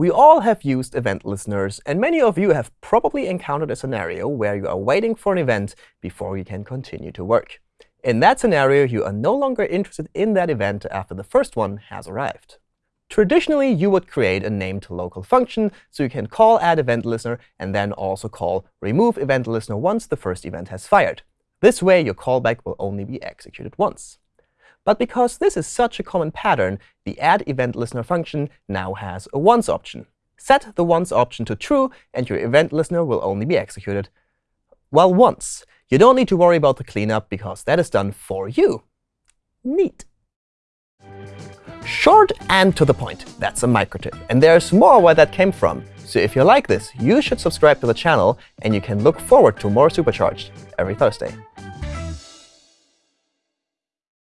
We all have used event listeners, and many of you have probably encountered a scenario where you are waiting for an event before you can continue to work. In that scenario, you are no longer interested in that event after the first one has arrived. Traditionally, you would create a named local function, so you can call add event listener and then also call remove event listener once the first event has fired. This way, your callback will only be executed once. But because this is such a common pattern, the add event listener function now has a once option. Set the once option to true, and your event listener will only be executed, well, once. You don't need to worry about the cleanup, because that is done for you. Neat. Short and to the point. That's a micro tip. And there's more where that came from. So if you like this, you should subscribe to the channel, and you can look forward to more Supercharged every Thursday.